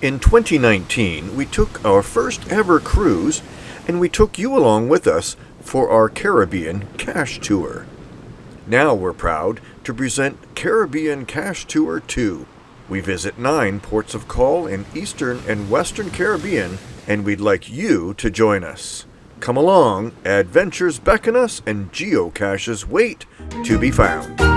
In 2019, we took our first ever cruise and we took you along with us for our Caribbean Cache Tour. Now we're proud to present Caribbean Cache Tour 2. We visit nine ports of call in Eastern and Western Caribbean and we'd like you to join us. Come along, adventures beckon us and geocaches wait to be found.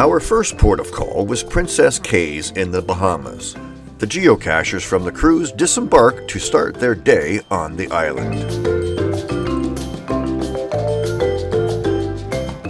Our first port of call was Princess Cays in the Bahamas. The geocachers from the cruise disembark to start their day on the island.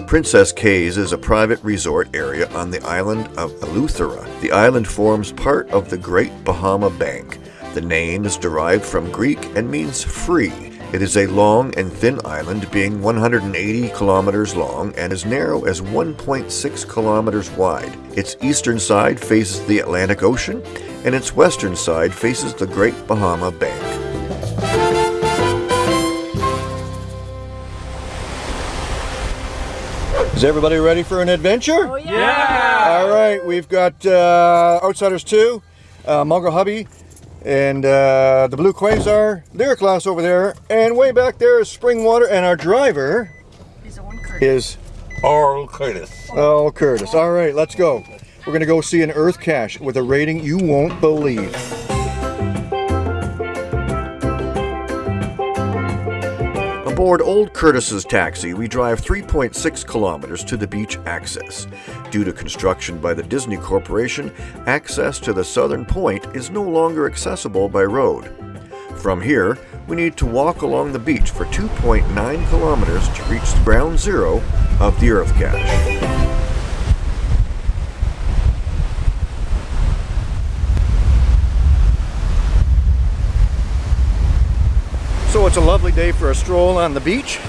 Princess Cays is a private resort area on the island of Eleuthera. The island forms part of the Great Bahama Bank. The name is derived from Greek and means free. It is a long and thin island being 180 kilometers long and as narrow as 1.6 kilometers wide. Its eastern side faces the Atlantic Ocean and its western side faces the Great Bahama Bank. Is everybody ready for an adventure? Oh, yeah. yeah. All right, we've got uh, Outsiders 2, uh, Mongrel Hubby, and uh, the blue quasar, their class over there, and way back there is Springwater, and our driver is Earl Curtis. Earl Curtis. All right, let's go. We're gonna go see an Earth cache with a rating you won't believe. Aboard Earl Curtis's taxi, we drive 3.6 kilometers to the beach access. Due to construction by the Disney Corporation, access to the southern point is no longer accessible by road. From here, we need to walk along the beach for 2.9 kilometers to reach the ground zero of the Earth Cache. It's a lovely day for a stroll on the beach.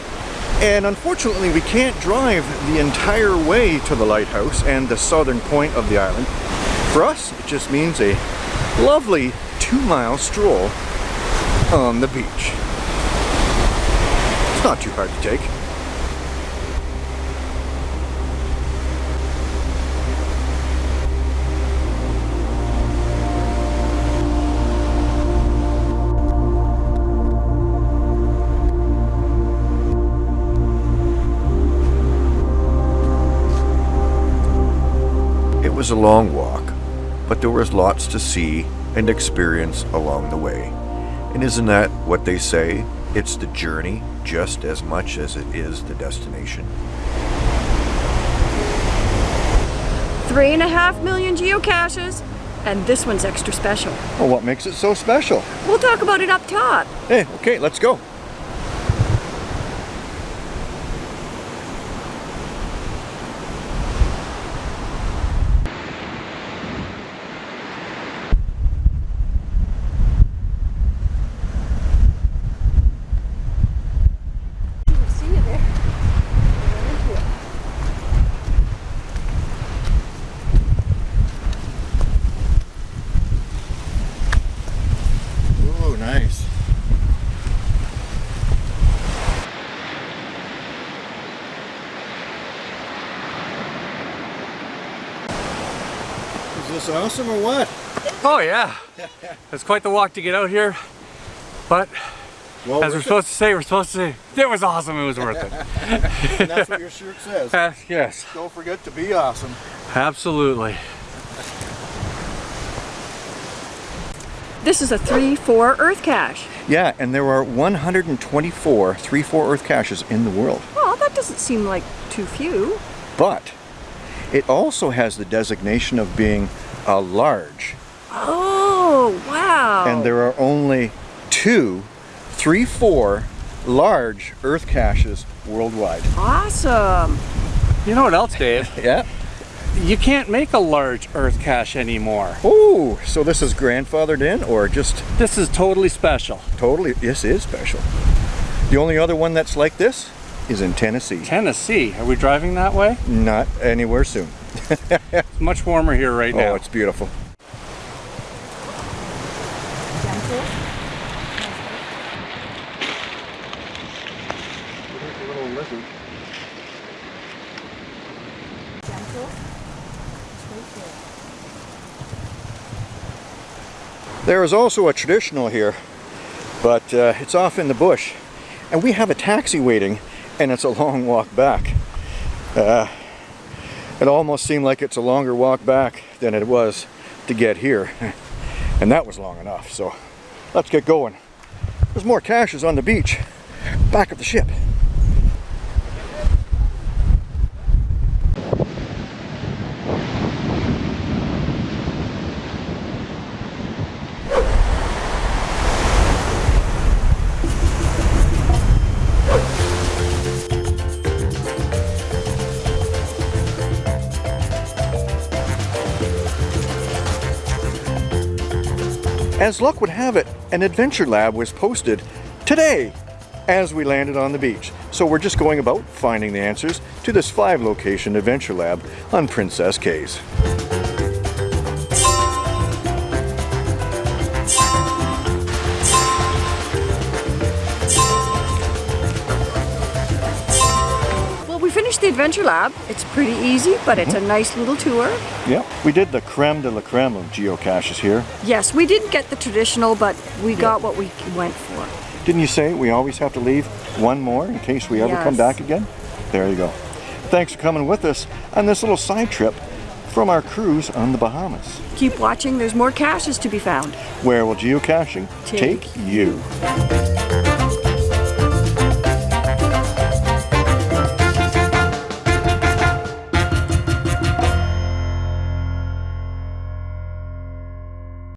And unfortunately, we can't drive the entire way to the lighthouse and the southern point of the island. For us, it just means a lovely two mile stroll on the beach. It's not too hard to take. Was a long walk, but there was lots to see and experience along the way. And isn't that what they say? It's the journey just as much as it is the destination. Three and a half million geocaches, and this one's extra special. Well, what makes it so special? We'll talk about it up top. Hey, okay, let's go. This awesome or what? Oh yeah. It's quite the walk to get out here. But well, as we're supposed to say, we're supposed to say, it was awesome, it was worth it. and that's what your shirt says. Uh, yes. Don't forget to be awesome. Absolutely. This is a 3-4 Earth cache. Yeah, and there are 124 3-4 Earth caches in the world. Well, that doesn't seem like too few. But it also has the designation of being a large. Oh, wow. And there are only two, three, four large earth caches worldwide. Awesome. You know what else, Dave? yeah? you can't make a large earth cache anymore. Oh, so this is grandfathered in or just This is totally special. totally, this is special. The only other one that's like this is in Tennessee. Tennessee, are we driving that way? Not anywhere soon. It's much warmer here right now. Oh, it's beautiful. There is also a traditional here, but uh, it's off in the bush. And we have a taxi waiting, and it's a long walk back. Uh, it almost seemed like it's a longer walk back than it was to get here. And that was long enough, so let's get going. There's more caches on the beach, back of the ship. As luck would have it, an adventure lab was posted today as we landed on the beach. So we're just going about finding the answers to this five location adventure lab on Princess Cays. Adventure Lab. It's pretty easy, but it's a mm-hmm. nice little tour. Yeah, we did the creme de la creme of geocaches here. Yes, we didn't get the traditional, but we got what we went for. Didn't you say we always have to leave one more in case we ever come back again? There you go. Thanks for coming with us on this little side trip from our cruise on the Bahamas. Keep watching, there's more caches to be found. Where will geocaching Take take you?